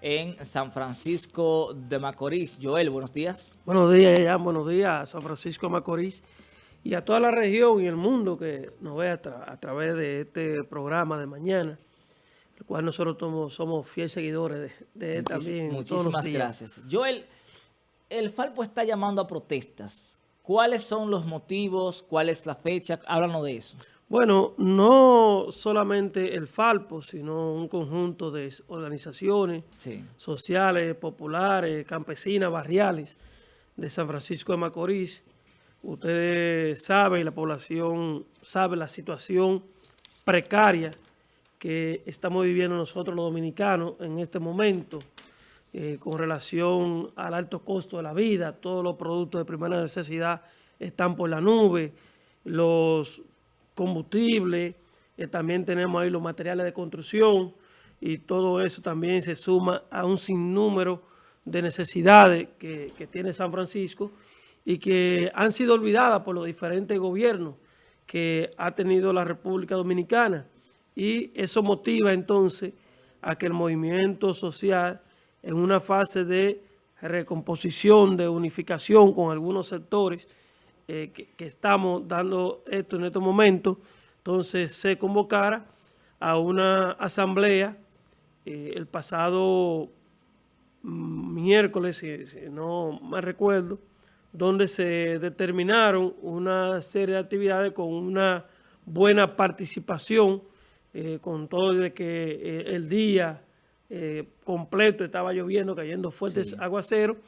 en San Francisco de Macorís. Joel, buenos días. Buenos días, ya, buenos días San Francisco de Macorís y a toda la región y el mundo que nos ve a, través de este programa de mañana, el cual nosotros somos, fieles seguidores de, también Muchísimas gracias. Joel, el Falpo está llamando a protestas. ¿Cuáles son los motivos? ¿Cuál es la fecha? Háblanos de eso. Bueno, no solamente el Falpo, sino un conjunto de organizaciones sociales, populares, campesinas, barriales de San Francisco de Macorís. Ustedes saben, la población sabe la situación precaria que estamos viviendo nosotros los dominicanos en este momento eh, con relación al alto costo de la vida. Todos los productos de primera necesidad están por la nube. Los combustible, eh, también tenemos ahí los materiales de construcción y todo eso también se suma a un sinnúmero de necesidades que, tiene San Francisco y que han sido olvidadas por los diferentes gobiernos que ha tenido la República Dominicana. Y eso motiva entonces a que el movimiento social en una fase de recomposición, de unificación con algunos sectores, eh, que, estamos dando esto en estos momentos, entonces se convocara a una asamblea eh, el pasado mm, miércoles, si, no me recuerdo, donde se determinaron una serie de actividades con una buena participación, eh, con todo de que el día completo estaba lloviendo, cayendo fuertes aguaceros,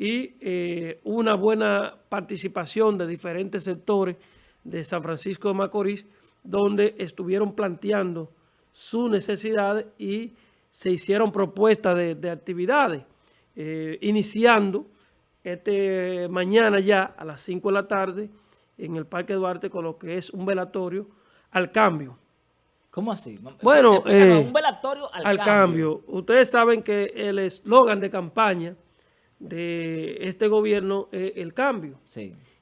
y eh, una buena participación de diferentes sectores de San Francisco de Macorís, donde estuvieron planteando sus necesidades y se hicieron propuestas de, actividades, eh, iniciando este mañana ya a las 5 de la tarde en el Parque Duarte con lo que es un velatorio al cambio. ¿Cómo así? Bueno, eh, un velatorio al, cambio. Ustedes saben que el eslogan de campaña de este gobierno es el cambio.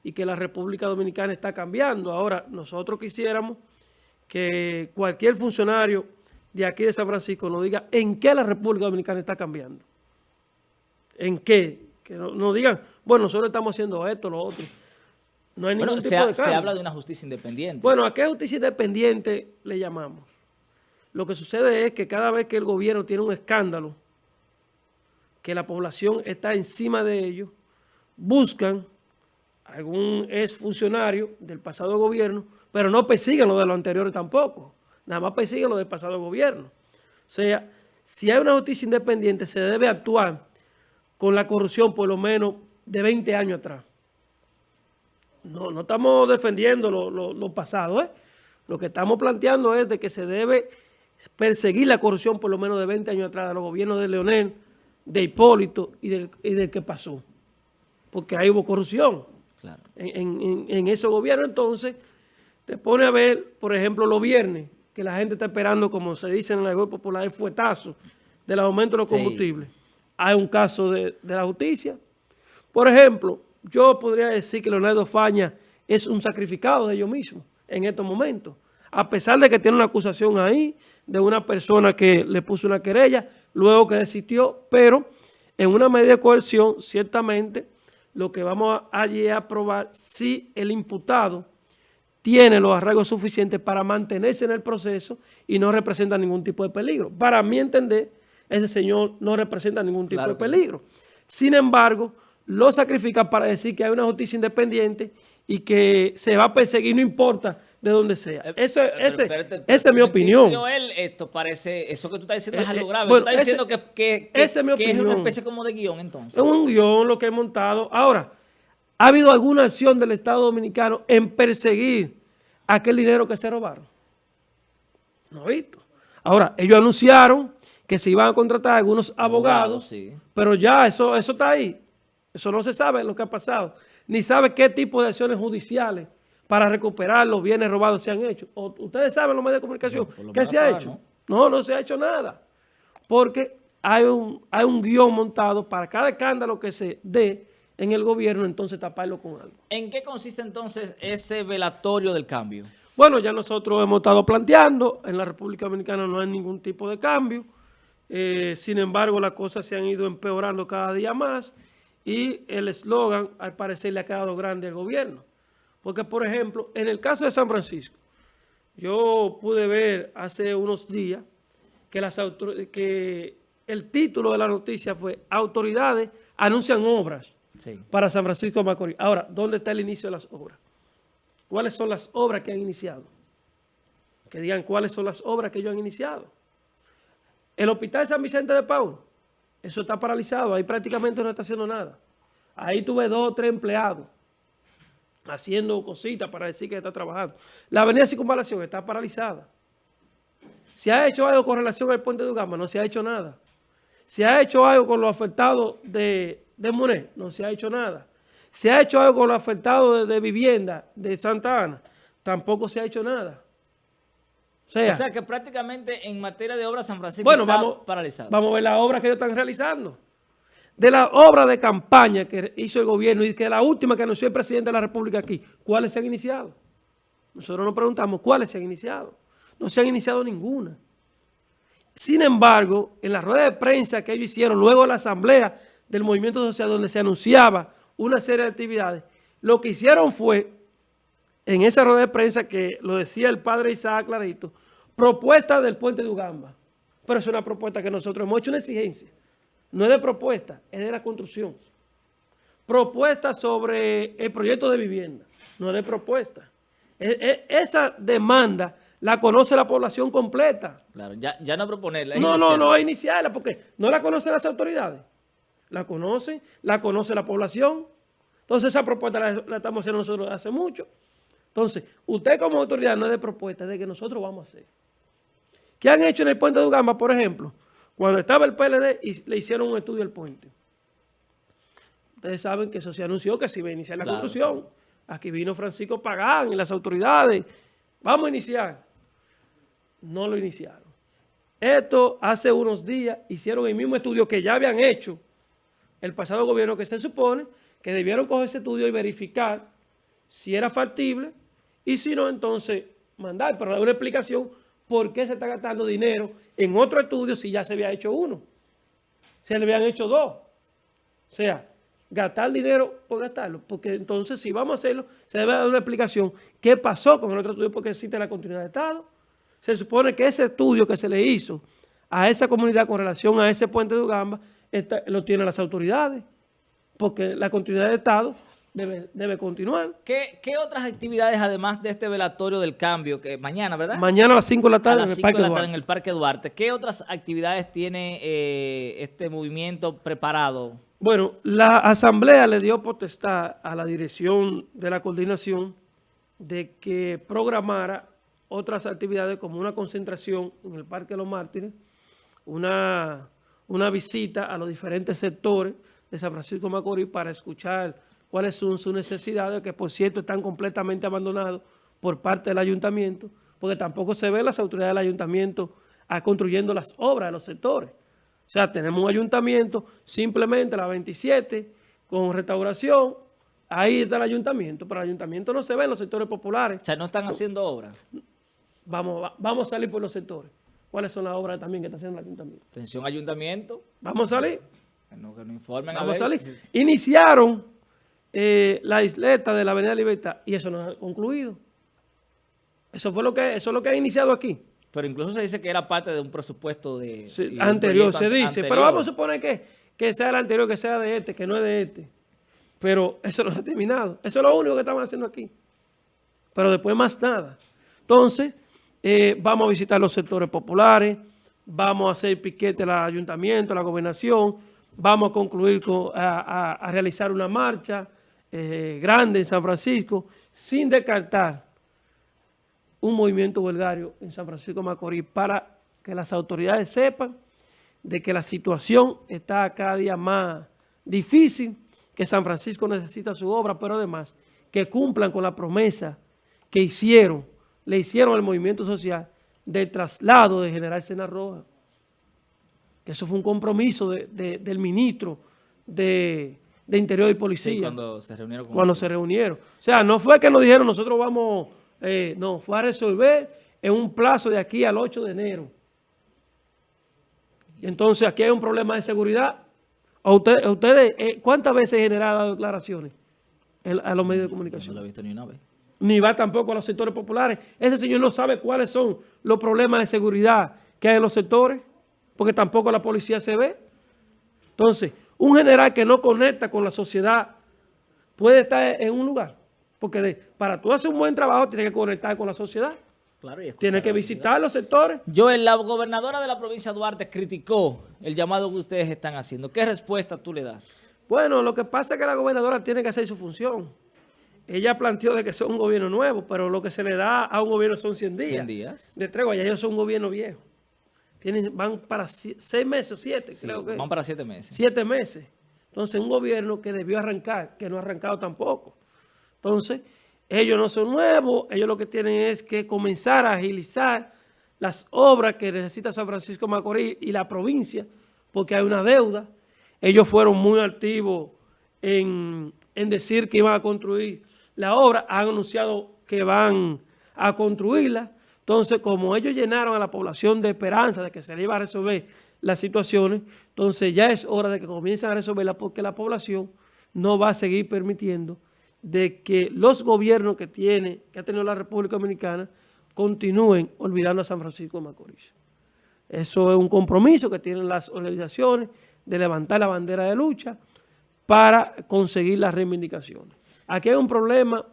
Y que la República Dominicana está cambiando. Ahora, nosotros quisiéramos que cualquier funcionario de aquí de San Francisco nos diga en qué la República Dominicana está cambiando. ¿En qué? Que nos digan, bueno, nosotros estamos haciendo esto, lo otro. No hay ningún tipo de cambio. Se habla de una justicia independiente. Bueno, ¿a qué justicia independiente le llamamos? Lo que sucede es que cada vez que el gobierno tiene un escándalo, que la población está encima de ellos, buscan algún exfuncionario del pasado gobierno, pero no persiguen lo de los anteriores tampoco, nada más persiguen lo del pasado gobierno. O sea, si hay una justicia independiente, se debe actuar con la corrupción por lo menos de 20 años atrás. No, no estamos defendiendo lo, lo, pasado, ¿eh? Lo que estamos planteando es de que se debe perseguir la corrupción por lo menos de 20 años atrás de los gobiernos de Leonel, de Hipólito y del, y que pasó. Porque ahí hubo corrupción. En, en, en, ese gobierno entonces te pone a ver, por ejemplo, los viernes, que la gente está esperando, como se dice en la web popular, el fuetazo del aumento de los combustibles. Hay un caso de, la justicia. Por ejemplo, yo podría decir que Leonardo Faña es un sacrificado de ellos mismos en estos momentos. A pesar de que tiene una acusación ahí de una persona que le puso una querella, luego que desistió, pero en una medida de coerción, ciertamente, lo que vamos allí a probar si el imputado tiene los arraigos suficientes para mantenerse en el proceso y no representa ningún tipo de peligro. Para mi entender, ese señor no representa ningún tipo de peligro. Sin embargo, lo sacrifican para decir que hay una justicia independiente y que se va a perseguir, no importa de donde sea. Eh, eso, ese, esa es mi opinión. Joel, esto parece, eso que tú estás diciendo es eh, algo eh, grave. tú estás diciendo que, que, que, es, una especie como de guion entonces. Es un guion lo que he montado. Ahora, ¿ha habido alguna acción del Estado Dominicano en perseguir aquel dinero que se robaron? No he visto. Ahora, ellos anunciaron que se iban a contratar algunos abogados, pero ya eso, eso está ahí. Eso no se sabe lo que ha pasado. Ni sabe qué tipo de acciones judiciales para recuperar los bienes robados se han hecho. ustedes saben los medios de comunicación qué se ha hecho. ¿no? ¿no? se ha hecho nada. Porque hay un, hay un guion montado para cada escándalo que se dé en el gobierno, entonces taparlo con algo. ¿En qué consiste entonces ese velatorio del cambio? Bueno, ya nosotros hemos estado planteando, en la República Dominicana no hay ningún tipo de cambio. Eh, sin embargo, las cosas se han ido empeorando cada día más y el eslogan al parecer le ha quedado grande al gobierno. Porque, por ejemplo, en el caso de San Francisco, yo pude ver hace unos días que, las que el título de la noticia fue autoridades anuncian obras para San Francisco de Macorís. Ahora, ¿dónde está el inicio de las obras? ¿Cuáles son las obras que han iniciado? Que digan cuáles son las obras que ellos han iniciado. El Hospital San Vicente de Paul, eso está paralizado, ahí prácticamente no está haciendo nada. Ahí tuve dos o tres empleados haciendo cositas para decir que está trabajando. La avenida Circunvalación está paralizada. ¿Se ha hecho algo con relación al puente de Ugama? No se ha hecho nada. ¿Se ha hecho algo con los afectados de, de No se ha hecho nada. ¿Se ha hecho algo con los afectados de, vivienda de Santa Ana? Tampoco se ha hecho nada. O sea, que prácticamente en materia de obra San Francisco está vamos, paralizado. Vamos a ver las obras que ellos están realizando. De la obra de campaña que hizo el gobierno y que la última que anunció el presidente de la República aquí, ¿cuáles se han iniciado? Nosotros nos preguntamos cuáles se han iniciado. No se han iniciado ninguna. Sin embargo, en la rueda de prensa que ellos hicieron luego de la asamblea del movimiento social donde se anunciaba una serie de actividades, lo que hicieron fue, en esa rueda de prensa que lo decía el padre Isaac Clarito, propuesta del puente de Ugamba. Pero es una propuesta que nosotros hemos hecho una exigencia. No es de propuesta, es de la construcción. Propuesta sobre el proyecto de vivienda, no es de propuesta. E, e, esa demanda la conoce la población completa. Claro, ya, ya no proponerla. No, no, no, es iniciarla, porque no la conocen las autoridades. La conocen, la conoce la población. Entonces esa propuesta la, estamos haciendo nosotros hace mucho. Entonces, usted como autoridad no es de propuesta, es de que nosotros vamos a hacer. ¿Qué han hecho en el puente de Ugamba, por ejemplo? Cuando estaba el PLD, y le hicieron un estudio al puente. Ustedes saben que eso se anunció que se iba a iniciar la construcción. Aquí vino Francisco Pagán y las autoridades. Vamos a iniciar no lo iniciaron. Esto hace unos días hicieron el mismo estudio que ya habían hecho el pasado gobierno que se supone que debieron coger ese estudio y verificar si era factible y si no, entonces mandar, pero dar una explicación por qué se está gastando dinero en otro estudio si ya se había hecho uno. Se le habían hecho dos. O sea, gastar dinero por gastarlo, porque entonces si vamos a hacerlo, se debe dar una explicación qué pasó con el otro estudio porque existe la continuidad de Estado se supone que ese estudio que se le hizo a esa comunidad con relación a ese puente de Ugamba lo tienen las autoridades, porque la continuidad de Estado debe, continuar. ¿Qué, otras actividades, además de este velatorio del cambio, que mañana, ¿verdad? Mañana a las 5 de la tarde, en, el Parque en el Parque Duarte. ¿Qué otras actividades tiene eh, este movimiento preparado? Bueno, la Asamblea le dio potestad a la dirección de la coordinación de que programara otras actividades como una concentración en el Parque de los Mártires, una, una visita a los diferentes sectores de San Francisco de Macorís para escuchar cuáles son sus necesidades, que por cierto están completamente abandonados por parte del ayuntamiento, porque tampoco se ve las autoridades del ayuntamiento a construyendo las obras de los sectores. O sea, tenemos un ayuntamiento, simplemente la 27, con restauración, ahí está el ayuntamiento, pero el ayuntamiento no se ve en los sectores populares. O sea, no están haciendo obras vamos, vamos a salir por los sectores. ¿Cuáles son las obras también que está haciendo el ayuntamiento? Atención ayuntamiento. Vamos a salir. Que no, informen vamos a, salir. Iniciaron eh, la isleta de la Avenida Libertad y eso no ha concluido. Eso fue lo que, eso es lo que ha iniciado aquí. Pero incluso se dice que era parte de un presupuesto de... anterior, se dice. Pero vamos a suponer que, que sea el anterior, que sea de este, que no es de este. Pero eso no ha terminado. Eso es lo único que estamos haciendo aquí. Pero después más nada. Entonces, eh, vamos a visitar los sectores populares, vamos a hacer piquete al ayuntamiento, a la gobernación, vamos a concluir con, a, realizar una marcha eh, grande en San Francisco, sin descartar un movimiento huelgario en San Francisco de Macorís para que las autoridades sepan de que la situación está cada día más difícil, que San Francisco necesita su obra, pero además que cumplan con la promesa que hicieron le hicieron al movimiento social de traslado de General Sena Roja. Que eso fue un compromiso del ministro de, Interior y Policía. cuando se reunieron. cuando se reunieron. O sea, no fue que nos dijeron nosotros vamos, eh, no, fue a resolver en un plazo de aquí al 8 de enero. Entonces aquí hay un problema de seguridad. ¿A ustedes, eh, cuántas veces generado declaraciones a los medios de comunicación? no lo he visto ni una vez. Ni va tampoco a los sectores populares. Ese señor no sabe cuáles son los problemas de seguridad que hay en los sectores, porque tampoco la policía se ve. Entonces, un general que no conecta con la sociedad puede estar en un lugar. Porque para tú hacer un buen trabajo tienes que conectar con la sociedad. Claro, Tiene que visitar los sectores. Joel, la gobernadora de la provincia de Duarte criticó el llamado que ustedes están haciendo. ¿Qué respuesta tú le das? Bueno, lo que pasa es que la gobernadora tiene que hacer su función. Ella planteó de que es un gobierno nuevo, pero lo que se le da a un gobierno son 100 días. 100 días. De tregua, ya ellos son un gobierno viejo. Tienen, van para seis meses o siete, creo que. Van para siete meses. Siete meses. Entonces, un gobierno que debió arrancar, que no ha arrancado tampoco. Entonces, ellos no son nuevos, ellos lo que tienen es que comenzar a agilizar las obras que necesita San Francisco Macorís y la provincia, porque hay una deuda. Ellos fueron muy activos en, decir que iban a construir la obra, han anunciado que van a construirla. Entonces, como ellos llenaron a la población de esperanza de que se le iba a resolver las situaciones, entonces ya es hora de que comiencen a resolverla porque la población no va a seguir permitiendo de que los gobiernos que tiene, que ha tenido la República Dominicana, continúen olvidando a San Francisco de Macorís. Eso es un compromiso que tienen las organizaciones de levantar la bandera de lucha para conseguir las reivindicaciones. Aquí hay un problema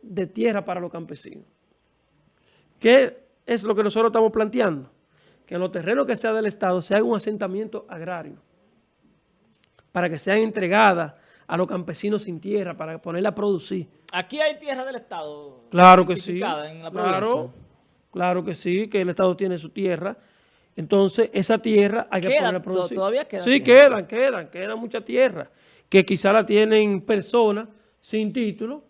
de tierra para los campesinos. ¿Qué es lo que nosotros estamos planteando? Que en los terrenos que sea del Estado se haga un asentamiento agrario para que sean entregadas a los campesinos sin tierra para ponerla a producir. ¿Aquí hay tierra del Estado? Claro que sí. claro, claro que sí, que el Estado tiene su tierra. Entonces, esa tierra hay que ponerla a producir. ¿Todavía queda Sí, quedan, quedan, quedan mucha tierra. Que quizá la tienen personas sin título,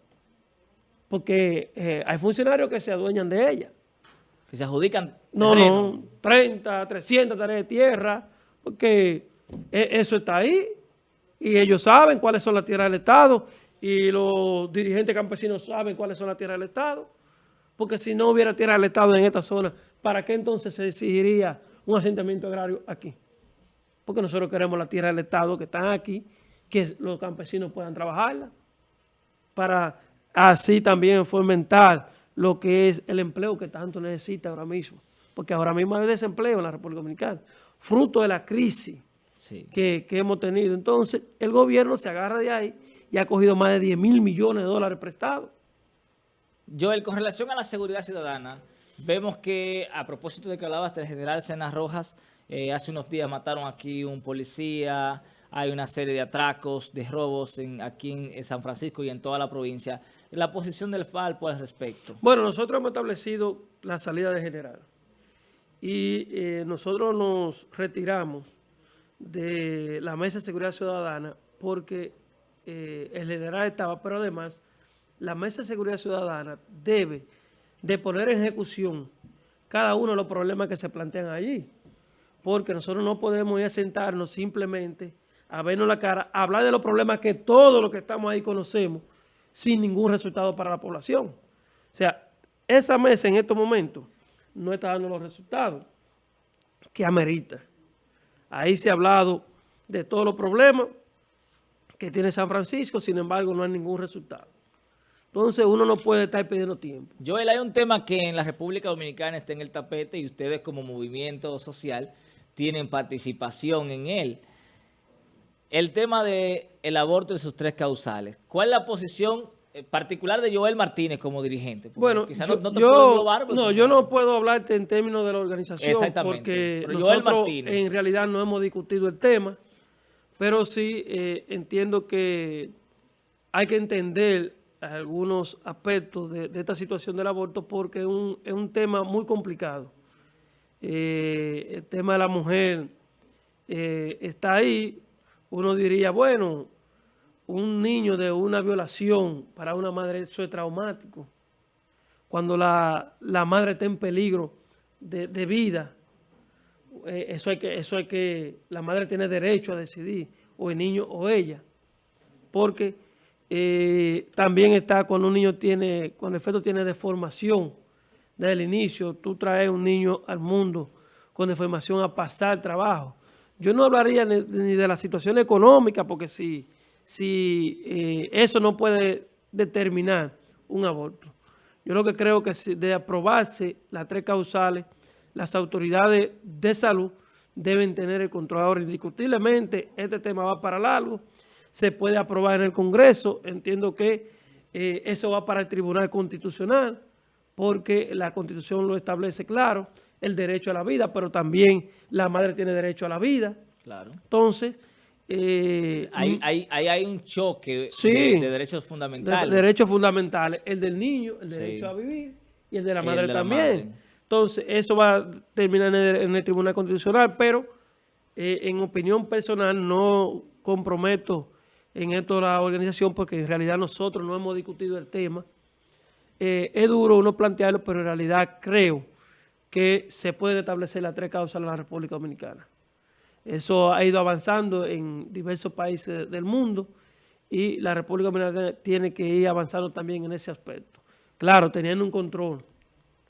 porque eh, hay funcionarios que se adueñan de ella. Que se adjudican No, no, 30, 300 tareas de tierra, porque eh, eso está ahí y ellos saben cuáles son las tierras del Estado y los dirigentes campesinos saben cuáles son las tierras del Estado. Porque si no hubiera tierra del Estado en esta zona, ¿para qué entonces se exigiría un asentamiento agrario aquí? Porque nosotros queremos la tierra del Estado que están aquí, que los campesinos puedan trabajarla, para así también fomentar lo que es el empleo que tanto necesita ahora mismo. Porque ahora mismo hay desempleo en la República Dominicana, fruto de la crisis que, hemos tenido. Entonces, el gobierno se agarra de ahí y ha cogido más de 10 mil millones de dólares prestados. Joel, con relación a la seguridad ciudadana, vemos que, a propósito de que hablabas del general Cenas Rojas, eh, hace unos días mataron aquí un policía, hay una serie de atracos, de robos en, aquí en San Francisco y en toda la provincia. La posición del Falpo al respecto. Bueno, nosotros hemos establecido la salida de general y eh, nosotros nos retiramos de la Mesa de Seguridad Ciudadana porque eh, el general estaba, pero además la Mesa de Seguridad Ciudadana debe de poner en ejecución cada uno de los problemas que se plantean allí. Porque nosotros no podemos ir a sentarnos simplemente a vernos la cara, a hablar de los problemas que todos los que estamos ahí conocemos sin ningún resultado para la población. O sea, esa mesa en estos momentos no está dando los resultados que amerita. Ahí se ha hablado de todos los problemas que tiene San Francisco, sin embargo no hay ningún resultado. Entonces uno no puede estar perdiendo tiempo. Joel, hay un tema que en la República Dominicana está en el tapete y ustedes como movimiento social tienen participación en él. El tema del el aborto y sus tres causales. ¿Cuál es la posición eh, particular de Joel Martínez como dirigente? bueno, no, yo, no, puedo hablarte en términos de la organización porque nosotros en realidad no hemos discutido el tema, pero sí eh, entiendo que hay que entender algunos aspectos de, esta situación del aborto porque es un, tema muy complicado. Eh, el tema de la mujer está ahí, uno diría, bueno, un niño de una violación para una madre, eso es traumático. Cuando la, madre está en peligro de, vida, eh, eso, hay que, eso que, la madre tiene derecho a decidir, o el niño o ella. Porque eh, también está cuando un niño tiene, cuando el feto tiene deformación desde el inicio, tú traes un niño al mundo con deformación a pasar trabajo. Yo no hablaría ni, de la situación económica, porque si, si eh, eso no puede determinar un aborto. Yo lo que creo que de aprobarse las tres causales, las autoridades de salud deben tener el control. Ahora, indiscutiblemente, este tema va para largo, se puede aprobar en el Congreso, entiendo que eh, eso va para el Tribunal Constitucional, porque la Constitución lo establece claro, el derecho a la vida, pero también la madre tiene derecho a la vida. Claro. Entonces... Eh, ahí, hay un choque de, derechos fundamentales. De, derechos fundamentales, el del niño, el derecho a vivir y el de la madre también. Entonces, eso va a terminar en el, Tribunal Constitucional, pero eh, en opinión personal no comprometo en esto la organización porque en realidad nosotros no hemos discutido el tema. Eh, es duro uno plantearlo, pero en realidad creo que se pueden establecer las tres causas en la República Dominicana. Eso ha ido avanzando en diversos países del mundo y la República Dominicana tiene que ir avanzando también en ese aspecto. Claro, teniendo un control.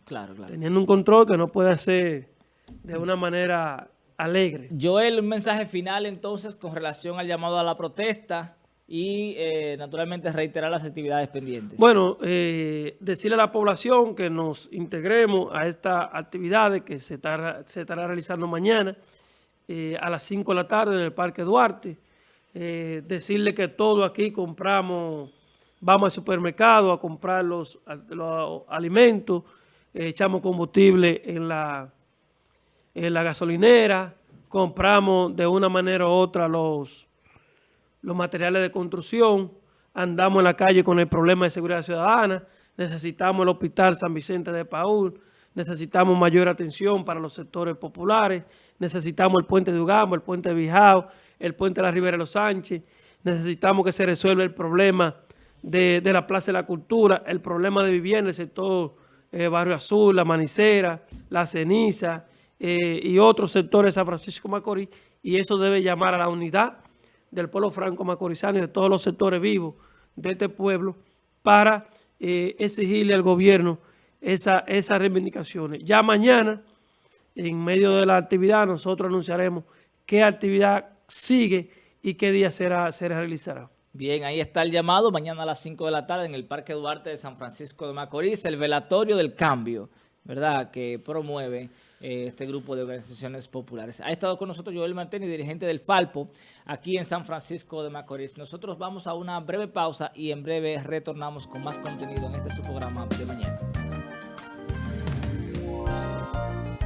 Claro, claro. Teniendo un control que no puede ser de una manera alegre. Joel, un mensaje final entonces con relación al llamado a la protesta y eh, naturalmente reiterar las actividades pendientes. Bueno, eh, decirle a la población que nos integremos a esta actividad que se estará, se estará realizando mañana eh, a las 5 de la tarde en el Parque Duarte. decirle que todo aquí compramos, vamos al supermercado a comprar los, los alimentos, echamos combustible en la, en la gasolinera, compramos de una manera u otra los los materiales de construcción, andamos en la calle con el problema de seguridad ciudadana, necesitamos el Hospital San Vicente de Paúl, necesitamos mayor atención para los sectores populares, necesitamos el puente de Ugamo, el puente de Bijao, el puente de la Ribera de los Sánchez, necesitamos que se resuelva el problema de, la Plaza de la Cultura, el problema de vivienda en el sector eh, Barrio Azul, La Manicera, La Ceniza eh, y otros sectores de San Francisco Macorís, y eso debe llamar a la unidad del pueblo franco macorizano y de todos los sectores vivos de este pueblo para eh, exigirle al gobierno esa, esas reivindicaciones. Ya mañana, en medio de la actividad, nosotros anunciaremos qué actividad sigue y qué día será, se realizará. Bien, ahí está el llamado, mañana a las 5 de la tarde en el Parque Duarte de San Francisco de Macorís, el velatorio del cambio, ¿verdad?, que promueve este grupo de organizaciones populares. Ha estado con nosotros Joel Martínez, dirigente del Falpo, aquí en San Francisco de Macorís. Nosotros vamos a una breve pausa y en breve retornamos con más contenido en este su programa de mañana.